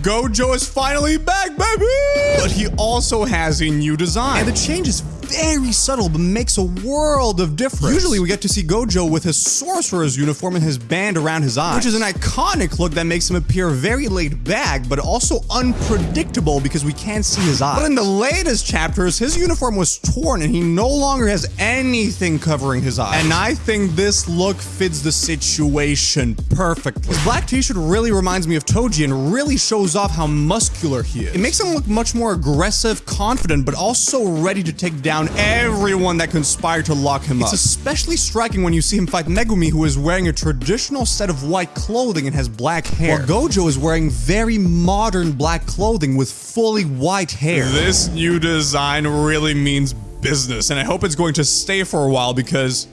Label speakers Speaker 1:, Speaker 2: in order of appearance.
Speaker 1: Gojo is finally back, baby! But he also has a new design. And the change is very subtle, but makes a world of difference. Usually we get to see Gojo with his sorcerer's uniform and his band around his eyes, which is an iconic look that makes him appear very laid back, but also unpredictable because we can't see his eyes. But in the latest chapters, his uniform was torn and he no longer has anything covering his eyes. And I think this look fits the situation perfectly. His black t-shirt really reminds me of Toji and really shows off how muscular he is. It makes him look much more aggressive, confident, but also ready to take down everyone that conspired to lock him up. It's especially striking when you see him fight Megumi, who is wearing a traditional set of white clothing and has black hair. While Gojo is wearing very modern black clothing with fully white hair. This new design really means business, and I hope it's going to stay for a while because